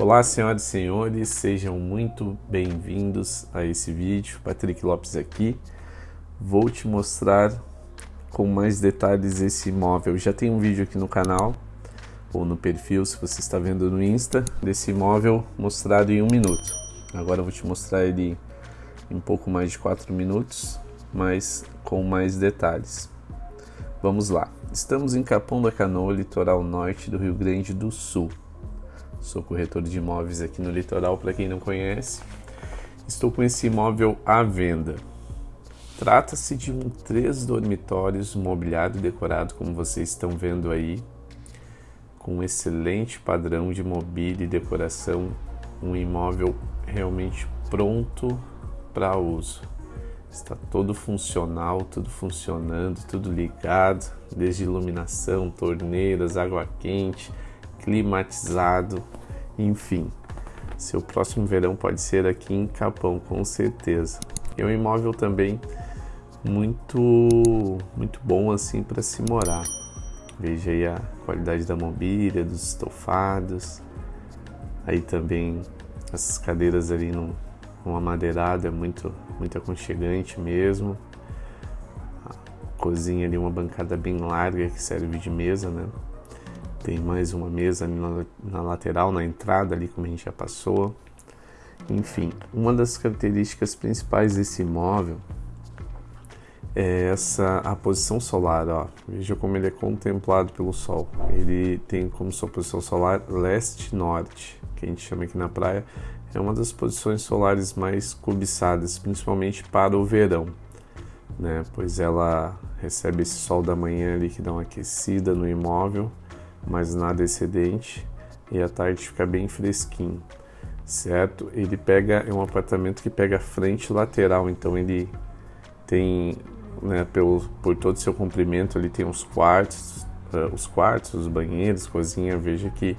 Olá, senhoras e senhores, sejam muito bem-vindos a esse vídeo. Patrick Lopes aqui. Vou te mostrar com mais detalhes esse imóvel. Já tem um vídeo aqui no canal ou no perfil, se você está vendo no Insta, desse imóvel mostrado em um minuto. Agora eu vou te mostrar ele em pouco mais de quatro minutos, mas com mais detalhes. Vamos lá. Estamos em Capão da Canoa, litoral norte do Rio Grande do Sul. Sou corretor de imóveis aqui no litoral, para quem não conhece. Estou com esse imóvel à venda. Trata-se de um três dormitórios mobiliado e decorado, como vocês estão vendo aí, com um excelente padrão de mobília e decoração, um imóvel realmente pronto para uso. Está todo funcional, tudo funcionando, tudo ligado, desde iluminação, torneiras, água quente, climatizado, enfim. Seu próximo verão pode ser aqui em Capão, com certeza. É um imóvel também muito muito bom assim para se morar. Veja aí a qualidade da mobília, dos estofados. Aí também essas cadeiras ali no, com amadeirado é muito muito aconchegante mesmo. A cozinha ali uma bancada bem larga que serve de mesa, né? Tem mais uma mesa na, na lateral, na entrada ali, como a gente já passou. Enfim, uma das características principais desse imóvel é essa a posição solar, ó. Veja como ele é contemplado pelo sol. Ele tem como sua posição solar leste-norte, que a gente chama aqui na praia. É uma das posições solares mais cobiçadas, principalmente para o verão, né? Pois ela recebe esse sol da manhã ali que dá uma aquecida no imóvel mas nada excedente e à tarde fica bem fresquinho, certo? Ele pega é um apartamento que pega frente lateral, então ele tem, né, pelo, por todo o seu comprimento, ele tem os quartos, uh, os quartos, os banheiros, cozinha. Veja que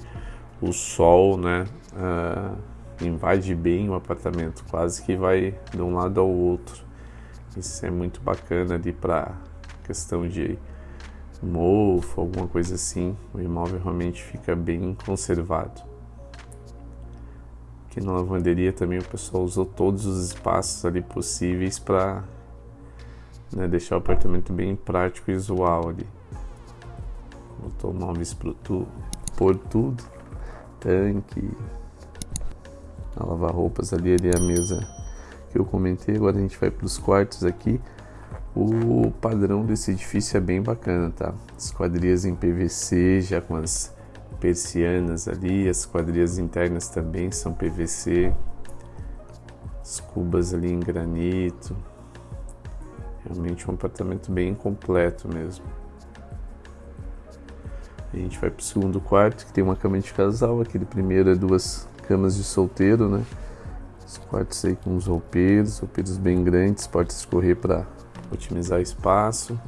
o sol, né, uh, invade bem o apartamento, quase que vai de um lado ao outro. Isso é muito bacana ali para questão de mofo, alguma coisa assim, o imóvel realmente fica bem conservado. Aqui na lavanderia também o pessoal usou todos os espaços ali possíveis para né, deixar o apartamento bem prático e visual ali. Botou móveis tu, por tudo, tanque, a lavar roupas ali, ali é a mesa que eu comentei. Agora a gente vai para os quartos aqui. O padrão desse edifício é bem bacana, tá? Esquadrias em PVC, já com as persianas ali, as quadrias internas também são PVC, as cubas ali em granito. Realmente um apartamento bem completo mesmo. A gente vai para o segundo quarto, que tem uma cama de casal. Aquele primeiro é duas camas de solteiro, né? Os quartos aí com os roupeiros, roupeiros bem grandes, pode escorrer para otimizar espaço.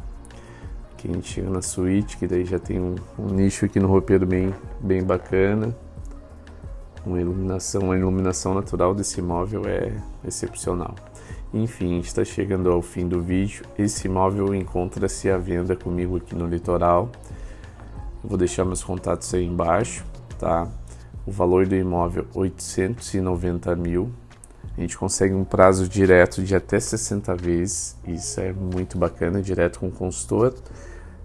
Aqui a gente chega na suíte, que daí já tem um, um nicho aqui no roupeiro bem, bem bacana. Uma iluminação, a iluminação natural desse imóvel é excepcional. Enfim, está chegando ao fim do vídeo. Esse imóvel encontra-se à venda comigo aqui no litoral. Eu vou deixar meus contatos aí embaixo, tá? O valor do imóvel 890 mil a gente consegue um prazo direto de até 60 vezes, isso é muito bacana, direto com o consultor.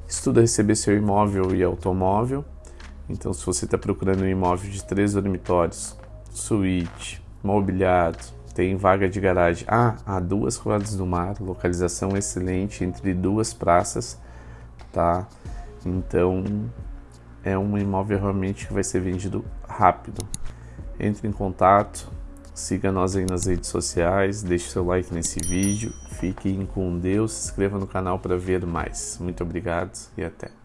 Estuda receber seu imóvel e automóvel. Então, se você está procurando um imóvel de três dormitórios, suíte, mobiliado, tem vaga de garagem. Ah, há duas quadras do mar, localização excelente entre duas praças, tá? Então, é um imóvel realmente que vai ser vendido rápido. Entre em contato, Siga nós aí nas redes sociais, deixe seu like nesse vídeo, fiquem com Deus, se inscreva no canal para ver mais. Muito obrigado e até.